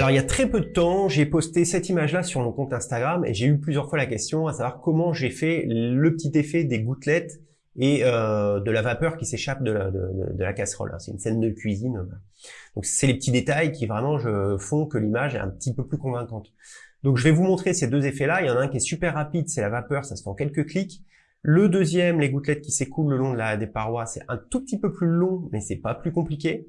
Alors il y a très peu de temps, j'ai posté cette image-là sur mon compte Instagram et j'ai eu plusieurs fois la question à savoir comment j'ai fait le petit effet des gouttelettes et euh, de la vapeur qui s'échappe de la, casserole. Hein. C'est une scène de cuisine. Donc c'est les petits détails qui vraiment font que l'image est un petit peu plus convaincante. Donc je vais vous montrer ces deux effets-là. Il y en a un qui est super rapide, c'est la vapeur, ça se fait en quelques clics. Le deuxième, les gouttelettes qui s'écoulent le long des parois, c'est un tout petit peu plus long, mais c'est pas plus compliqué.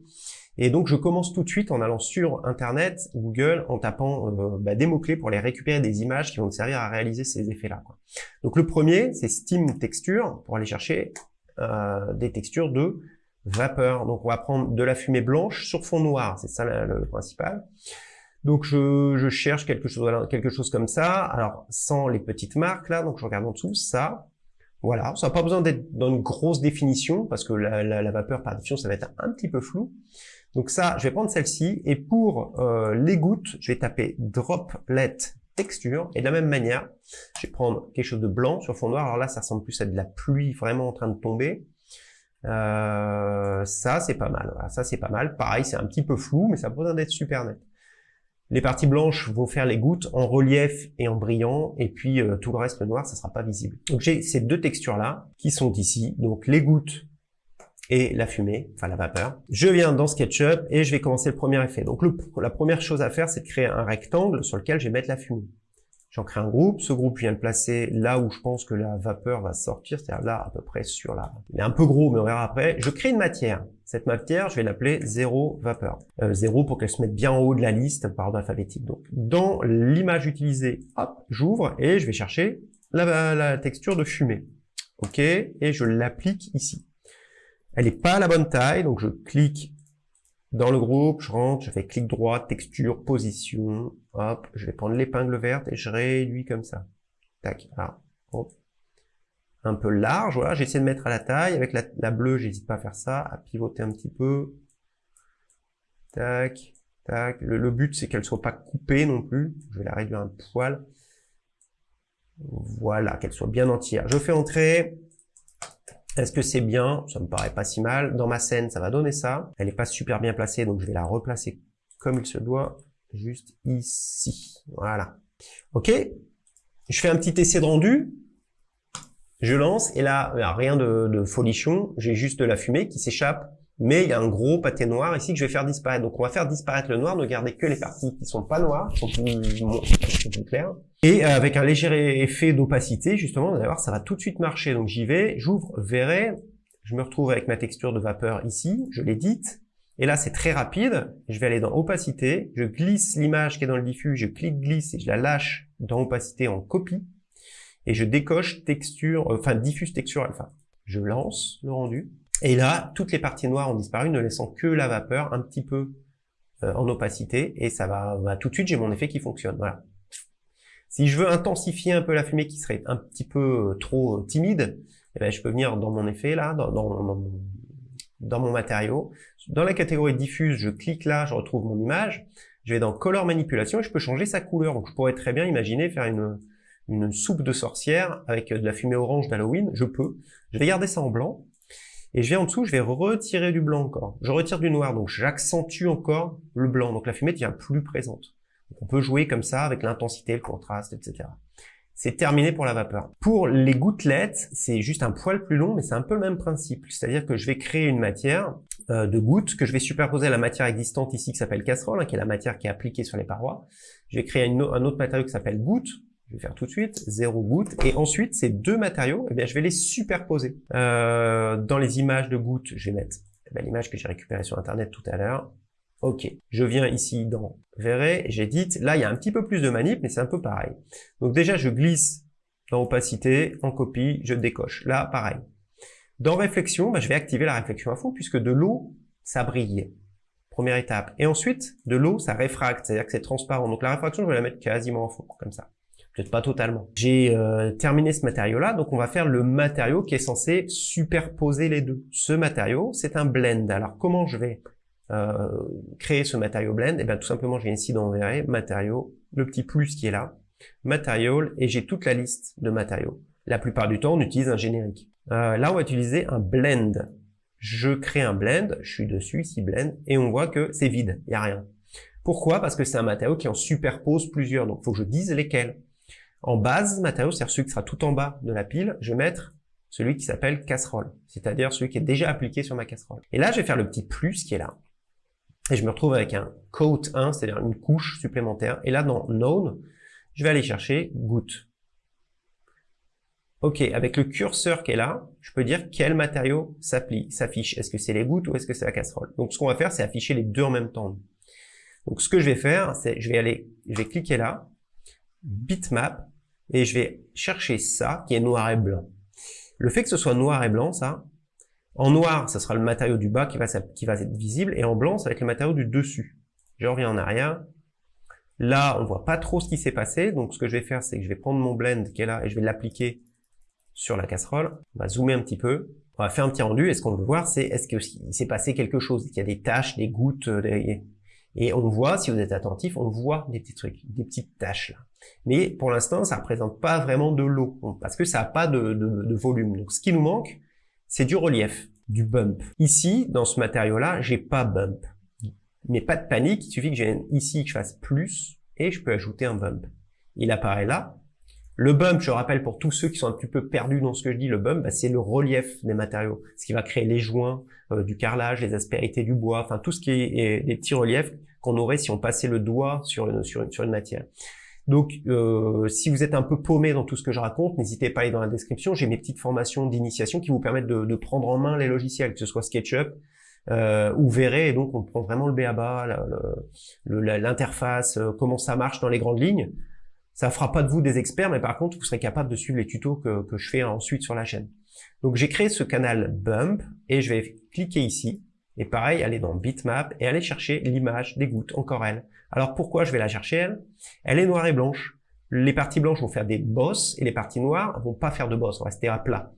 Et donc je commence tout de suite en allant sur Internet, Google, en tapant euh, bah, des mots-clés pour les récupérer des images qui vont me servir à réaliser ces effets-là. Donc le premier, c'est Steam Texture, pour aller chercher euh, des textures de vapeur. Donc on va prendre de la fumée blanche sur fond noir, c'est ça le, principal. Donc je, je, cherche quelque chose, quelque chose comme ça, alors sans les petites marques là, donc je regarde en dessous, ça, voilà, ça n'a pas besoin d'être dans une grosse définition, parce que la, la, la, vapeur par définition, ça va être un petit peu flou. Donc ça, je vais prendre celle-ci, et pour euh, les gouttes, je vais taper Droplet Texture, et de la même manière, je vais prendre quelque chose de blanc sur fond noir, alors là, ça ressemble plus à de la pluie vraiment en train de tomber. Euh, ça, c'est pas mal, ça c'est pas mal. Pareil, c'est un petit peu flou, mais ça a besoin d'être super net. Les parties blanches vont faire les gouttes en relief et en brillant, et puis euh, tout le reste, noir, ça sera pas visible. Donc j'ai ces deux textures-là qui sont ici, donc les gouttes et la fumée, enfin la vapeur. Je viens dans SketchUp et je vais commencer le premier effet. Donc la première chose à faire, c'est de créer un rectangle sur lequel je vais mettre la fumée. J'en crée un groupe, ce groupe vient de placer là où je pense que la vapeur va sortir, c'est-à-dire là à peu près sur la... Il est un peu gros, mais on verra après. Je crée une matière. Cette matière, je vais l'appeler zéro vapeur. Euh, zéro pour qu'elle se mette bien en haut de la liste par ordre alphabétique. Donc dans l'image utilisée, hop, j'ouvre et je vais chercher la, la texture de fumée. Ok, et je l'applique ici. Elle n'est pas à la bonne taille, donc je clique dans le groupe, je rentre, je fais clic droit, texture, position, hop, je vais prendre l'épingle verte et je réduis comme ça. Tac, ah, hop. Un peu large, voilà, j'essaie de mettre à la taille. Avec la, bleue, j'hésite pas à faire ça, à pivoter un petit peu. Tac, tac. Le, but, c'est qu'elle soit pas coupée non plus. Je vais la réduire un poil. Voilà, qu'elle soit bien entière. Je fais entrer est-ce que c'est bien? Ça me paraît pas si mal. Dans ma scène, ça va donner ça. Elle est pas super bien placée, donc je vais la replacer comme il se doit, juste ici. Voilà. Ok? Je fais un petit essai de rendu. Je lance, et là, rien de, de folichon. J'ai juste de la fumée qui s'échappe mais il y a un gros pâté noir ici que je vais faire disparaître. Donc on va faire disparaître le noir, ne garder que les parties qui sont pas noires, qui sont plus, claires. Et euh, avec un léger effet d'opacité, justement, vous allez voir, ça va tout de suite marcher. Donc j'y vais, j'ouvre, verrai, je me retrouve avec ma texture de vapeur ici, je l'édite, et là c'est très rapide, je vais aller dans opacité, je glisse l'image qui est dans le diffus, je clique glisse et je la lâche dans opacité en copie, et je décoche texture, enfin diffuse texture alpha. Je lance le rendu, et là, toutes les parties noires ont disparu, ne laissant que la vapeur un petit peu euh, en opacité, et ça va, tout de suite, j'ai mon effet qui fonctionne. Voilà. Si je veux intensifier un peu la fumée qui serait un petit peu euh, trop euh, timide, eh ben, je peux venir dans mon effet là, dans, dans, dans, mon matériau. Dans la catégorie diffuse, je clique là, je retrouve mon image. Je vais dans Color Manipulation et je peux changer sa couleur. Donc je pourrais très bien imaginer faire une, une soupe de sorcière avec de la fumée orange d'Halloween. Je peux. Je vais garder ça en blanc. Et je viens en dessous, je vais retirer du blanc encore. Je retire du noir, donc j'accentue encore le blanc. Donc la fumée devient plus présente. on peut jouer comme ça avec l'intensité, le contraste, etc. C'est terminé pour la vapeur. Pour les gouttelettes, c'est juste un poil plus long, mais c'est un peu le même principe. C'est-à-dire que je vais créer une matière euh, de gouttes que je vais superposer à la matière existante ici qui s'appelle casserole, hein, qui est la matière qui est appliquée sur les parois. Je vais créer un autre matériau qui s'appelle goutte, je vais faire tout de suite, zéro goutte. Et ensuite, ces deux matériaux, eh bien, je vais les superposer. Euh, dans les images de gouttes, je vais mettre eh l'image que j'ai récupérée sur Internet tout à l'heure. Ok, je viens ici dans Verrez, j'édite. Là, il y a un petit peu plus de manip, mais c'est un peu pareil. Donc déjà, je glisse dans opacité, en copie, je décoche. Là, pareil. Dans réflexion, bah, je vais activer la réflexion à fond, puisque de l'eau, ça brille. Première étape. Et ensuite, de l'eau, ça réfracte, c'est-à-dire que c'est transparent. Donc la réfraction, je vais la mettre quasiment en fond, comme ça pas totalement. J'ai euh, terminé ce matériau-là, donc on va faire le matériau qui est censé superposer les deux. Ce matériau, c'est un blend. Alors comment je vais euh, créer ce matériau blend? Eh bien tout simplement, je viens ici dans verrez, matériaux, le petit plus qui est là, material, et j'ai toute la liste de matériaux. La plupart du temps, on utilise un générique. Euh, là, on va utiliser un blend. Je crée un blend, je suis dessus, ici blend, et on voit que c'est vide, il n'y a rien. Pourquoi? Parce que c'est un matériau qui en superpose plusieurs, donc il faut que je dise lesquels. En base matériau, c'est-à-dire celui qui sera tout en bas de la pile, je vais mettre celui qui s'appelle casserole, c'est-à-dire celui qui est déjà appliqué sur ma casserole. Et là, je vais faire le petit plus qui est là. Et je me retrouve avec un coat 1, c'est-à-dire une couche supplémentaire. Et là, dans Known, je vais aller chercher goutte. Ok, avec le curseur qui est là, je peux dire quel matériau s'affiche. Est-ce que c'est les gouttes ou est-ce que c'est la casserole? Donc ce qu'on va faire, c'est afficher les deux en même temps. Donc ce que je vais faire, c'est je vais aller, je vais cliquer là, bitmap, et je vais chercher ça qui est noir et blanc. Le fait que ce soit noir et blanc, ça, en noir, ce sera le matériau du bas qui va, qui va être visible, et en blanc, ça va être le matériau du dessus. Je reviens en arrière. Là, on voit pas trop ce qui s'est passé, donc ce que je vais faire, c'est que je vais prendre mon blend qui est là, et je vais l'appliquer sur la casserole. On va zoomer un petit peu. On va faire un petit rendu, et ce qu'on veut voir, c'est est-ce qu'il s'est passé quelque chose, Il y a des taches, des gouttes. Et on voit, si vous êtes attentif, on voit des petits trucs, des petites taches là. Mais pour l'instant, ça représente pas vraiment de l'eau, parce que ça n'a pas de, volume. Donc ce qui nous manque, c'est du relief, du bump. Ici, dans ce matériau-là, j'ai pas bump. Mais pas de panique, il suffit que j'ai ici que je fasse plus, et je peux ajouter un bump. Il apparaît là. Le bump, je rappelle pour tous ceux qui sont un petit peu perdus dans ce que je dis, le bump, bah, c'est le relief des matériaux, ce qui va créer les joints, euh, du carrelage, les aspérités du bois, enfin tout ce qui est, des petits reliefs qu'on aurait si on passait le doigt sur une, sur une, matière. Donc, euh, si vous êtes un peu paumé dans tout ce que je raconte, n'hésitez pas à aller dans la description. J'ai mes petites formations d'initiation qui vous permettent de, prendre en main les logiciels, que ce soit SketchUp euh, ou Verré. Et donc, on prend vraiment le BABA, l'interface, euh, comment ça marche dans les grandes lignes. Ça fera pas de vous des experts, mais par contre, vous serez capable de suivre les tutos que, que je fais ensuite sur la chaîne. Donc, j'ai créé ce canal Bump et je vais cliquer ici. Et pareil, aller dans Bitmap et aller chercher l'image des gouttes, encore elle. Alors pourquoi je vais la chercher elle? Elle est noire et blanche. Les parties blanches vont faire des bosses et les parties noires vont pas faire de bosses, vont rester à plat.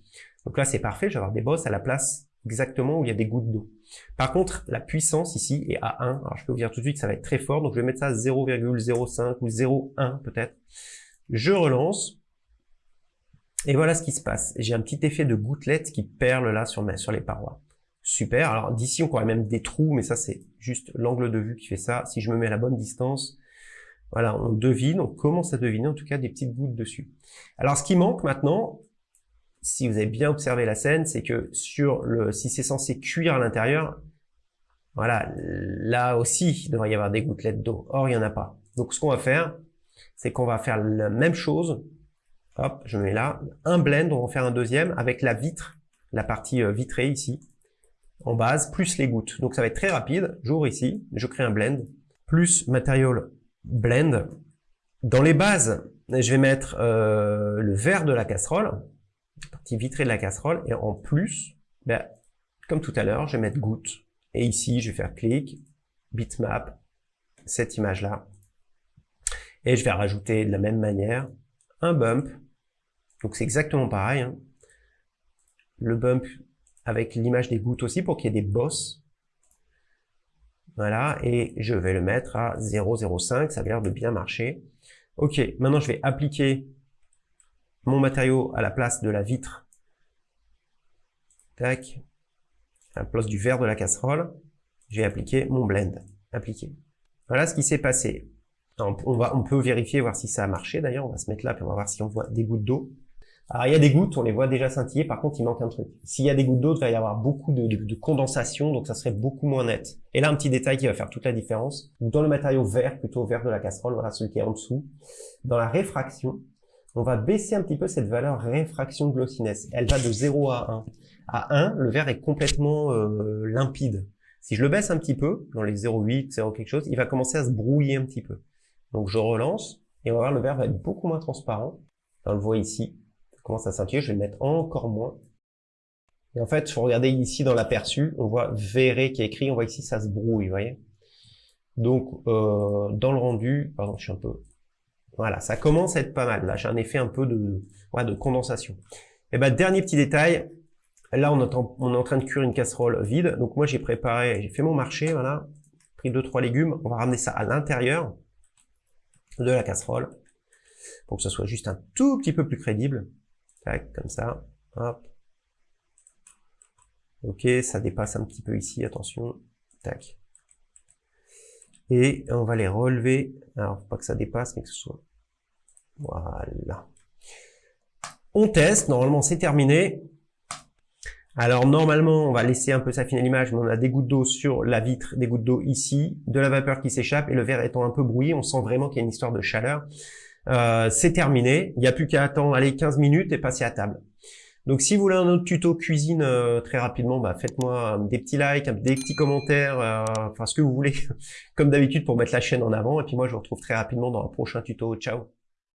Donc là c'est parfait, je vais avoir des bosses à la place exactement où il y a des gouttes d'eau. Par contre, la puissance ici est à 1. Alors je peux vous dire tout de suite que ça va être très fort, donc je vais mettre ça à 0,05 ou 0,1 peut-être. Je relance. Et voilà ce qui se passe. J'ai un petit effet de gouttelette qui perle là sur, sur les parois. Super. Alors d'ici, on pourrait même des trous, mais ça, c'est juste l'angle de vue qui fait ça. Si je me mets à la bonne distance, voilà, on devine, on commence à deviner en tout cas des petites gouttes dessus. Alors ce qui manque maintenant, si vous avez bien observé la scène, c'est que sur le, si c'est censé cuire à l'intérieur, voilà, là aussi, il devrait y avoir des gouttelettes d'eau. Or, il n'y en a pas. Donc ce qu'on va faire, c'est qu'on va faire la même chose. Hop, je mets là, un blend, on va faire un deuxième avec la vitre, la partie euh, vitrée ici en base, plus les gouttes. Donc ça va être très rapide. J'ouvre ici, je crée un blend, plus Material Blend. Dans les bases, je vais mettre euh, le verre de la casserole, la partie vitrée de la casserole, et en plus, ben, comme tout à l'heure, je vais mettre gouttes. Et ici, je vais faire clic, bitmap, cette image-là. Et je vais rajouter de la même manière un bump. Donc c'est exactement pareil. Hein. Le bump avec l'image des gouttes aussi pour qu'il y ait des bosses. Voilà, et je vais le mettre à 0,05, ça a l'air de bien marcher. Ok, maintenant je vais appliquer mon matériau à la place de la vitre. Tac, à la place du verre de la casserole. Je vais appliquer mon blend. Appliquer. Voilà ce qui s'est passé. On, on peut vérifier, voir si ça a marché d'ailleurs. On va se mettre là, puis on va voir si on voit des gouttes d'eau. Alors il y a des gouttes, on les voit déjà scintiller, par contre il manque un truc. S'il y a des gouttes d'eau, il va y avoir beaucoup de, condensation, donc ça serait beaucoup moins net. Et là un petit détail qui va faire toute la différence. Dans le matériau vert, plutôt vert de la casserole, voilà celui qui est en dessous, dans la réfraction, on va baisser un petit peu cette valeur réfraction de glossiness. Elle va de 0 à 1. À 1, le vert est complètement euh, limpide. Si je le baisse un petit peu, dans les 0,8, 0 quelque chose, il va commencer à se brouiller un petit peu. Donc je relance, et on va voir le vert va être beaucoup moins transparent. On le voit ici, commence à scintiller, je vais le mettre encore moins. Et en fait, faut regarder ici dans l'aperçu, on voit verré qui est écrit, on voit ici ça se brouille, vous voyez. Donc euh, dans le rendu, pardon, je suis un peu, voilà, ça commence à être pas mal. Là, j'ai un effet un peu de, ouais, de condensation. Et ben dernier petit détail, là on on est en train de cuire une casserole vide. Donc moi j'ai préparé, j'ai fait mon marché, voilà, pris deux trois légumes. On va ramener ça à l'intérieur de la casserole pour que ça soit juste un tout petit peu plus crédible. Tac, comme ça. Hop. Ok, ça dépasse un petit peu ici, attention. Tac. Et on va les relever. Alors, pas que ça dépasse, mais que ce soit... Voilà. On teste. Normalement, c'est terminé. Alors, normalement, on va laisser un peu s'affiner l'image, mais on a des gouttes d'eau sur la vitre, des gouttes d'eau ici, de la vapeur qui s'échappe, et le verre étant un peu brouillé, on sent vraiment qu'il y a une histoire de chaleur. Euh, c'est terminé. Il n'y a plus qu'à attendre allez, 15 minutes et passer à table. Donc si vous voulez un autre tuto cuisine euh, très rapidement, bah, faites-moi des petits likes, des petits commentaires, euh, enfin ce que vous voulez, comme d'habitude pour mettre la chaîne en avant. Et puis moi je vous retrouve très rapidement dans un prochain tuto. Ciao